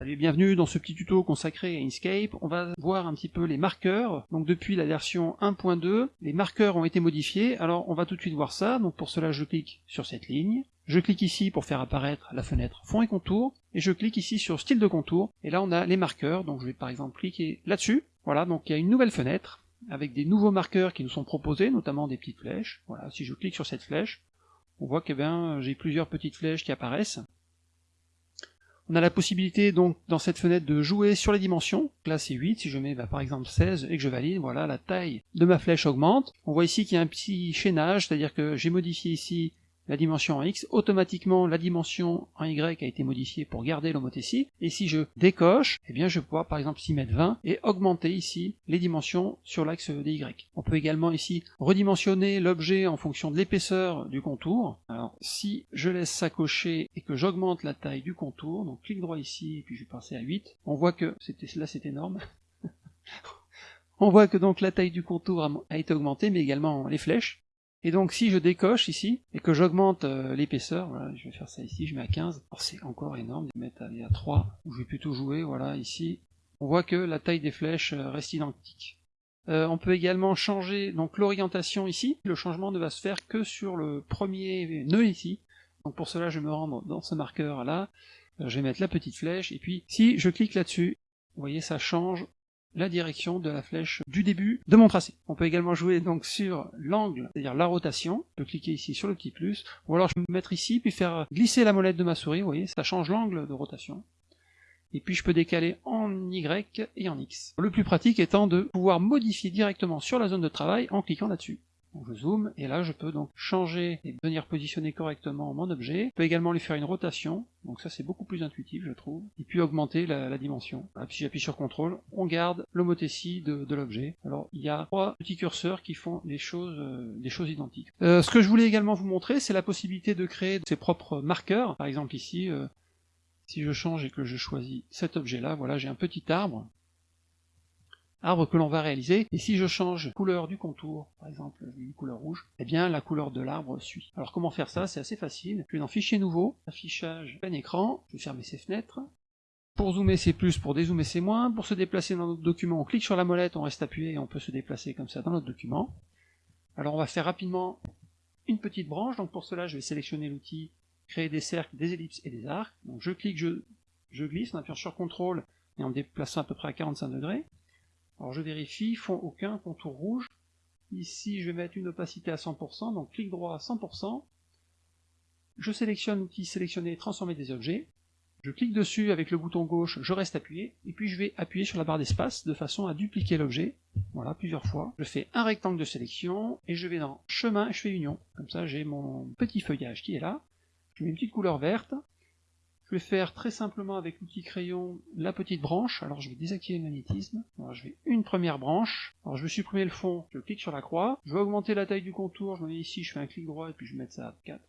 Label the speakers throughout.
Speaker 1: Salut bienvenue dans ce petit tuto consacré à Inkscape. On va voir un petit peu les marqueurs. Donc depuis la version 1.2, les marqueurs ont été modifiés. Alors on va tout de suite voir ça. Donc pour cela je clique sur cette ligne. Je clique ici pour faire apparaître la fenêtre fond et contour. Et je clique ici sur style de contour. Et là on a les marqueurs. Donc je vais par exemple cliquer là-dessus. Voilà, donc il y a une nouvelle fenêtre avec des nouveaux marqueurs qui nous sont proposés, notamment des petites flèches. Voilà, si je clique sur cette flèche, on voit que ben, j'ai plusieurs petites flèches qui apparaissent. On a la possibilité donc dans cette fenêtre de jouer sur les dimensions. Là c'est 8, si je mets bah, par exemple 16 et que je valide, voilà la taille de ma flèche augmente. On voit ici qu'il y a un petit chaînage, c'est-à-dire que j'ai modifié ici la dimension en X, automatiquement la dimension en Y a été modifiée pour garder l'homothétie, et si je décoche, eh bien je vais pouvoir par exemple s'y mettre 20 et augmenter ici les dimensions sur l'axe des Y. On peut également ici redimensionner l'objet en fonction de l'épaisseur du contour. Alors si je laisse ça cocher et que j'augmente la taille du contour, donc clic droit ici et puis je vais passer à 8, on voit que c'était là c'est énorme. on voit que donc la taille du contour a été augmentée, mais également les flèches. Et donc si je décoche ici, et que j'augmente euh, l'épaisseur, je vais faire ça ici, je mets à 15, alors c'est encore énorme de mettre à, à 3, où je vais plutôt jouer, voilà, ici, on voit que la taille des flèches euh, reste identique. Euh, on peut également changer donc l'orientation ici, le changement ne va se faire que sur le premier nœud ici, donc pour cela je vais me rendre dans ce marqueur là, je vais mettre la petite flèche, et puis si je clique là-dessus, vous voyez ça change la direction de la flèche du début de mon tracé. On peut également jouer donc sur l'angle, c'est-à-dire la rotation. Je peux cliquer ici sur le petit plus, ou alors je peux me mettre ici, puis faire glisser la molette de ma souris, vous voyez, ça change l'angle de rotation. Et puis je peux décaler en Y et en X. Le plus pratique étant de pouvoir modifier directement sur la zone de travail en cliquant là-dessus. Donc je zoome, et là je peux donc changer et venir positionner correctement mon objet. Je peux également lui faire une rotation, donc ça c'est beaucoup plus intuitif je trouve, et puis augmenter la, dimension. puis si j'appuie sur CTRL, on garde l'homothétie de, l'objet. Alors il y a trois petits curseurs qui font des choses, euh, des choses identiques. Euh, ce que je voulais également vous montrer, c'est la possibilité de créer ses propres marqueurs. Par exemple ici, euh, si je change et que je choisis cet objet-là, voilà j'ai un petit arbre arbre que l'on va réaliser, et si je change couleur du contour, par exemple une couleur rouge, eh bien la couleur de l'arbre suit. Alors comment faire ça? C'est assez facile, je vais dans Fichier nouveau, affichage plein écran, je vais fermer ces fenêtres, pour zoomer c'est plus, pour dézoomer c'est moins, pour se déplacer dans notre document, on clique sur la molette, on reste appuyé et on peut se déplacer comme ça dans notre document. Alors on va faire rapidement une petite branche, donc pour cela je vais sélectionner l'outil créer des cercles, des ellipses et des arcs, donc je clique, je, glisse en appuyant sur CTRL et en me déplaçant à peu près à 45 degrés, alors je vérifie, fond aucun, contour rouge. Ici, je vais mettre une opacité à 100%, donc clic droit à 100%. Je sélectionne l'outil sélectionner et transformer des objets. Je clique dessus avec le bouton gauche, je reste appuyé, et puis je vais appuyer sur la barre d'espace de façon à dupliquer l'objet. Voilà, plusieurs fois. Je fais un rectangle de sélection, et je vais dans chemin, je fais union. Comme ça, j'ai mon petit feuillage qui est là. Je mets une petite couleur verte, je vais faire très simplement avec l'outil crayon la petite branche. Alors je vais désactiver le magnétisme. Alors je vais une première branche. Alors je vais supprimer le fond, je clique sur la croix. Je vais augmenter la taille du contour, je me mets ici, je fais un clic droit et puis je vais mettre ça à 4.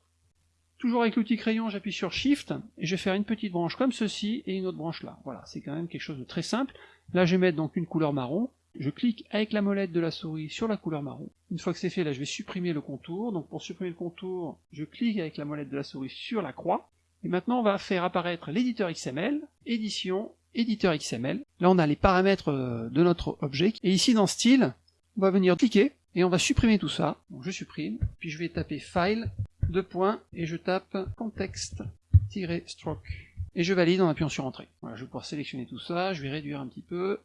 Speaker 1: Toujours avec l'outil crayon, j'appuie sur Shift et je vais faire une petite branche comme ceci et une autre branche là. Voilà, c'est quand même quelque chose de très simple. Là je vais mettre donc une couleur marron. Je clique avec la molette de la souris sur la couleur marron. Une fois que c'est fait, là je vais supprimer le contour. Donc pour supprimer le contour, je clique avec la molette de la souris sur la croix. Et maintenant, on va faire apparaître l'éditeur XML, édition, éditeur XML. Là, on a les paramètres euh, de notre objet. Et ici, dans style, on va venir cliquer et on va supprimer tout ça. Donc, je supprime, puis je vais taper File, deux points, et je tape Contexte-Stroke. Et je valide en appuyant sur Entrée. Voilà, je vais pouvoir sélectionner tout ça, je vais réduire un petit peu,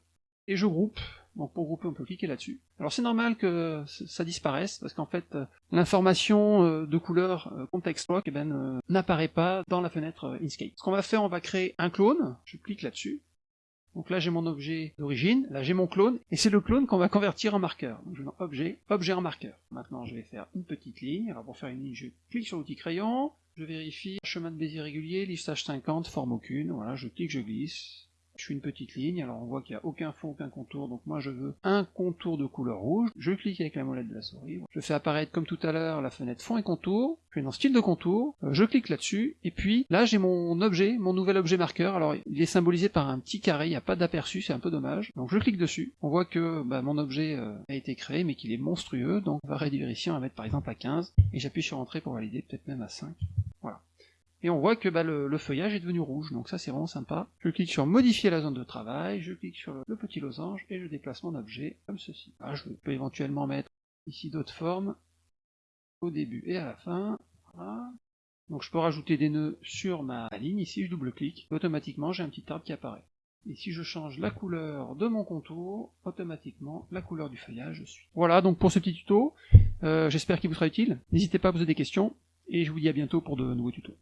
Speaker 1: et je groupe. Donc pour grouper, on peut cliquer là-dessus. Alors c'est normal que ça disparaisse, parce qu'en fait, euh, l'information euh, de couleur euh, context eh ben, n'apparaît pas dans la fenêtre Inkscape. Ce qu'on va faire, on va créer un clone, je clique là-dessus. Donc là j'ai mon objet d'origine, là j'ai mon clone, et c'est le clone qu'on va convertir en marqueur. Donc je vais dans Objet, Objet en marqueur. Maintenant je vais faire une petite ligne, alors pour faire une ligne, je clique sur l'outil crayon, je vérifie, chemin de Bézier régulier, lissage 50, forme aucune, voilà, je clique, je glisse, je fais une petite ligne, alors on voit qu'il n'y a aucun fond, aucun contour, donc moi je veux un contour de couleur rouge, je clique avec la molette de la souris, je fais apparaître comme tout à l'heure la fenêtre fond et contour, je vais dans style de contour, euh, je clique là-dessus, et puis là j'ai mon objet, mon nouvel objet marqueur, alors il est symbolisé par un petit carré, il n'y a pas d'aperçu, c'est un peu dommage, donc je clique dessus, on voit que bah, mon objet euh, a été créé, mais qu'il est monstrueux, donc on va réduire ici, on va mettre par exemple à 15, et j'appuie sur entrée pour valider, peut-être même à 5, voilà. Et on voit que bah, le, feuillage est devenu rouge, donc ça c'est vraiment sympa. Je clique sur modifier la zone de travail, je clique sur le, petit losange, et je déplace mon objet comme ceci. Ah, je peux éventuellement mettre ici d'autres formes, au début et à la fin, voilà. Donc je peux rajouter des nœuds sur ma ligne, ici je double-clique, automatiquement j'ai un petit arbre qui apparaît. Et si je change la couleur de mon contour, automatiquement la couleur du feuillage suit. Voilà donc pour ce petit tuto, euh, j'espère qu'il vous sera utile. N'hésitez pas à poser des questions, et je vous dis à bientôt pour de nouveaux tutos.